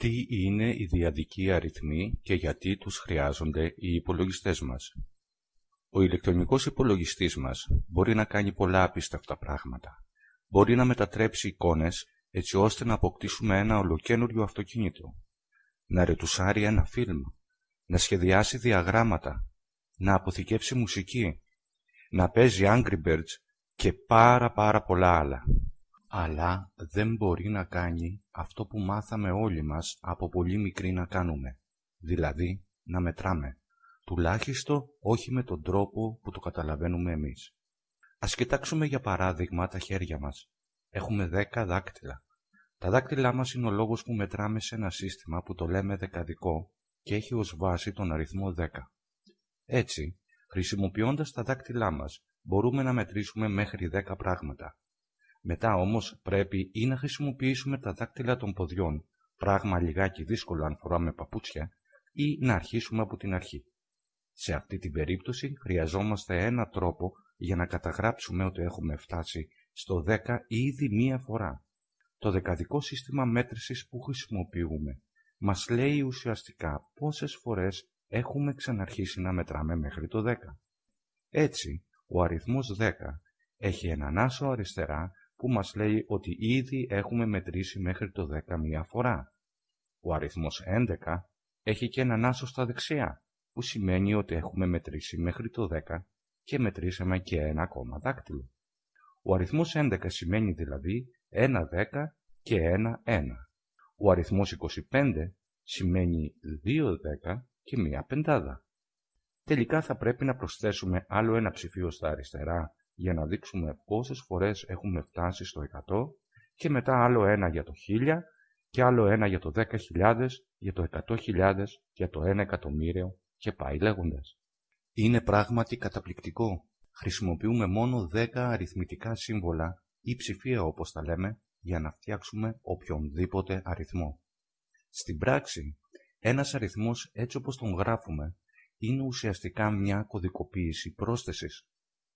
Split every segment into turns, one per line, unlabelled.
Τι είναι οι διαδικοί αριθμοί και γιατί τους χρειάζονται οι υπολογιστές μας. Ο ηλεκτρονικός υπολογιστής μας μπορεί να κάνει πολλά απίστευτα πράγματα. Μπορεί να μετατρέψει εικόνες έτσι ώστε να αποκτήσουμε ένα ολοκένουργιο αυτοκίνητο, να ρετουσάρει ένα φιλμ, να σχεδιάσει διαγράμματα, να αποθηκεύσει μουσική, να παίζει Angry Birds και πάρα πάρα πολλά άλλα. Αλλά δεν μπορεί να κάνει αυτό που μάθαμε όλοι μας από πολύ μικρή να κάνουμε, δηλαδή να μετράμε, τουλάχιστον όχι με τον τρόπο που το καταλαβαίνουμε εμείς. Ας κοιτάξουμε για παράδειγμα τα χέρια μας. Έχουμε δέκα δάκτυλα. Τα δάκτυλά μας είναι ο λόγος που μετράμε σε ένα σύστημα που το λέμε δεκαδικό και έχει ως βάση τον αριθμό 10. Έτσι, χρησιμοποιώντας τα δάκτυλά μας, μπορούμε να μετρήσουμε μέχρι 10 πράγματα. Μετά όμως πρέπει ή να χρησιμοποιήσουμε τα δάκτυλα των ποδιών, πράγμα λιγάκι δύσκολο αν φοράμε παπούτσια, ή να αρχίσουμε από την αρχή. Σε αυτή την περίπτωση χρειαζόμαστε ένα τρόπο για να καταγράψουμε ότι έχουμε φτάσει στο 10 ήδη μία φορά. Το δεκαδικό σύστημα μέτρησης που χρησιμοποιούμε μας λέει ουσιαστικά πόσες φορές έχουμε ξαναρχίσει να μετράμε μέχρι το 10. Έτσι, ο αριθμός 10 έχει έναν άσο αριστερά που μας λέει ότι ήδη έχουμε μετρήσει μέχρι το 10 μία φορά. Ο αριθμός 11 έχει και έναν άσο στα δεξιά, που σημαίνει ότι έχουμε μετρήσει μέχρι το 10 και μετρήσαμε και ένα ακόμα δάκτυλο. Ο αριθμός 11 σημαίνει δηλαδή ένα 10 και ένα 1. Ο αριθμός 25 σημαίνει 2 10 και μία πεντάδα. Τελικά θα πρέπει να προσθέσουμε άλλο ένα ψηφίο στα αριστερά για να δείξουμε πόσες φορές έχουμε φτάσει στο 100 και μετά άλλο ένα για το 1000 και άλλο ένα για το 10.000, για το 100.000, για το 1 εκατομμύριο και πάει λέγοντας. Είναι πράγματι καταπληκτικό. Χρησιμοποιούμε μόνο 10 αριθμητικά σύμβολα ή ψηφία όπως τα λέμε για να φτιάξουμε οποιονδήποτε αριθμό. Στην πράξη, ένας αριθμός έτσι όπως τον γράφουμε είναι ουσιαστικά μια κωδικοποίηση πρόσθεσης.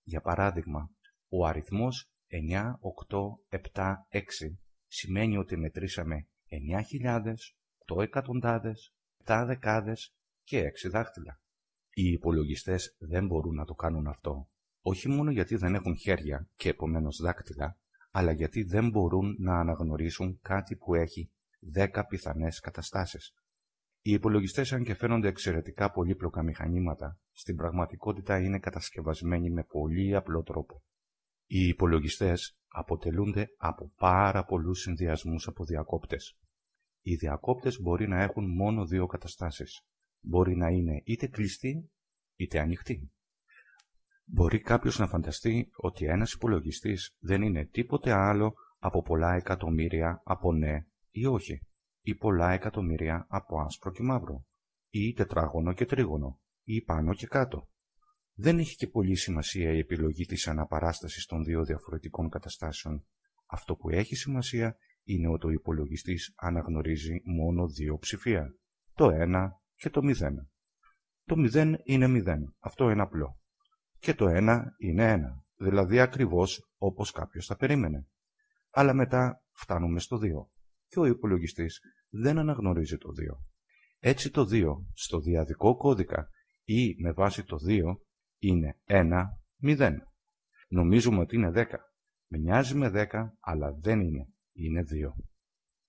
Για παράδειγμα, ο αριθμός 9, 8, 7, 6 σημαίνει ότι μετρήσαμε 9.000, 8 εκατοντάδες, 7 δεκάδες και 6 δάχτυλα. Οι υπολογιστές δεν μπορούν να το κάνουν αυτό, όχι μόνο γιατί δεν έχουν χέρια και επομένως δάκτυλα, αλλά γιατί δεν μπορούν να αναγνωρίσουν κάτι που έχει 10 πιθανές καταστάσεις. Οι υπολογιστές, αν και φαίνονται εξαιρετικά πολύπλοκα μηχανήματα, στην πραγματικότητα είναι κατασκευασμένοι με πολύ απλό τρόπο. Οι υπολογιστές αποτελούνται από πάρα πολλούς συνδυασμούς από διακόπτες. Οι διακόπτες μπορεί να έχουν μόνο δύο καταστάσεις. Μπορεί να είναι είτε κλειστοί είτε ανοιχτοί. Μπορεί κάποιος να φανταστεί ότι ένας υπολογιστής δεν είναι τίποτε άλλο από πολλά εκατομμύρια από ναι ή όχι ή πολλά εκατομμύρια από άσπρο και μαύρο, ή τετράγωνο και τρίγωνο, ή πάνω και κάτω. Δεν έχει και πολύ σημασία η επιλογή της αναπαράστασης των δύο διαφορετικών καταστάσεων. Αυτό που έχει σημασία είναι ότι ο υπολογιστής αναγνωρίζει μόνο δύο ψηφία, το 1 και το 0. Το 0 είναι 0, αυτό είναι απλό. Και το 1 είναι 1, δηλαδή ακριβώς όπως κάποιος θα περίμενε. Αλλά μετά φτάνουμε στο 2 και ο υπολογιστής δεν αναγνωρίζει το 2. Έτσι το 2 στο διαδικό κώδικα ή με βάση το 2 είναι 1, 0. Νομίζουμε ότι είναι 10. Μοιάζει με 10, αλλά δεν είναι. Είναι 2.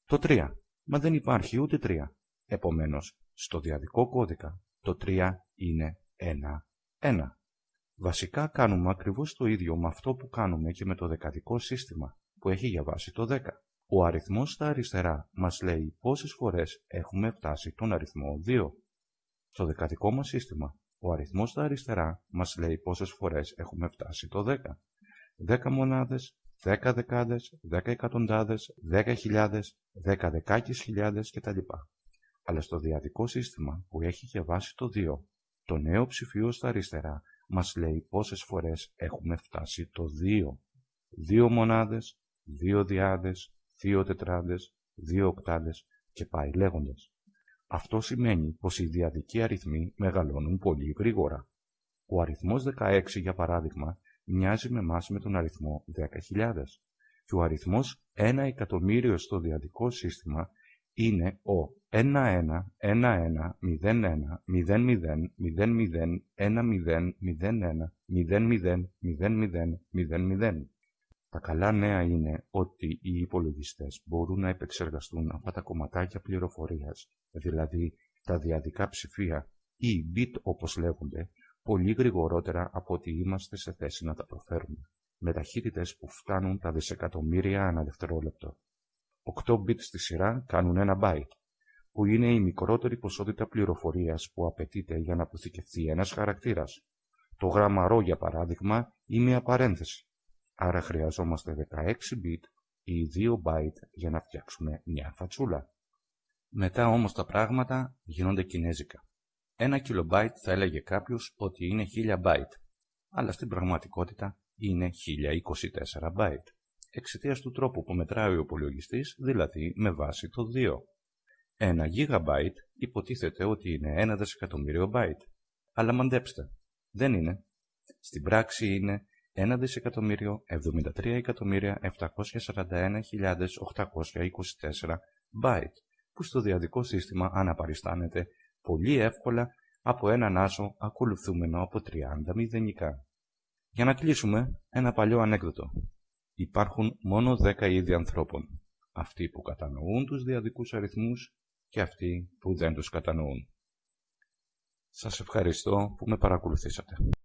Το 3. Μα δεν υπάρχει ούτε 3. Επομένως, στο διαδικό κώδικα το 3 είναι 1, 1. Βασικά κάνουμε ακριβώς το ίδιο με αυτό που κάνουμε και με το δεκαδικό σύστημα που έχει για βάση το 10. Ο αριθμός στα αριστερά μας λέει πόσες φορές έχουμε φτάσει τον αριθμό 2. Στο δεκαδικό μας σύστημα, ο αριθμός στα αριστερά μας λέει πόσες φορές έχουμε φτάσει το 10. 10 μονάδες, 10 δεκάδες, 10 εκατοντάδες, 10 χιλιάδες, 10 δεκάκις χιλιάδες κτλ. Αλλά στο διαδικό σύστημα που έχει και βάση το 2, το νέο ψηφίο στα αριστερά μας λέει πόσες φορές έχουμε φτάσει το 2. 2 μονάδες, 2 διάδες, δύο τετράδες, δύο οκτάδες και πάει λέγοντας. Αυτό σημαίνει πως οι διαδικοί αριθμοί μεγαλώνουν πολύ γρήγορα. Ο αριθμός 16 για παράδειγμα μοιάζει με μας με τον αριθμό 10.000 και ο αριθμός 1 εκατομμύριο στο διαδικό σύστημα είναι ο 1-1, Τα καλά νέα είναι ότι οι υπολογιστές μπορούν να επεξεργαστούν αυτά τα κομματάκια πληροφορίας, δηλαδή τα διαδικά ψηφία ή bit όπως λέγονται, πολύ γρηγορότερα από ότι είμαστε σε θέση να τα προφέρουμε, με ταχύτητες που φτάνουν τα δισεκατομμύρια ανά δευτερόλεπτο. 8 bit στη σειρά κάνουν ένα byte, που είναι η μικρότερη ποσότητα πληροφορίας που απαιτείται για να αποθηκευτεί ένας χαρακτήρας. Το γράμμα ρο, για παράδειγμα, είναι μια παρένθεση. Άρα χρειαζόμαστε 16 bit ή 2 byte για να φτιάξουμε μια φατσούλα. Μετά όμως τα πράγματα γίνονται κινέζικα. Ένα kilobyte θα έλεγε κάποιος ότι είναι 1000 byte, αλλά στην πραγματικότητα είναι 1024 byte, εξαιτίας του τρόπου που μετράει ο υπολογιστής, δηλαδή με βάση το 2. Ένα gigabyte υποτίθεται ότι είναι ένα δισεκατομμύριο byte, αλλά μαντέψτε, δεν είναι. Στην πράξη είναι 1 δισεκατομμύριο 73.741.824 byte, που στο διαδικό σύστημα αναπαριστάνεται πολύ εύκολα από έναν άσο ακολουθούμενο από 30 μηδενικά. Για να κλείσουμε, ένα παλιό ανέκδοτο. Υπάρχουν μόνο 10 είδη ανθρώπων. Αυτοί που κατανοούν τους διαδικούς αριθμούς και αυτοί που δεν τους κατανοούν. Σας ευχαριστώ που με παρακολουθήσατε.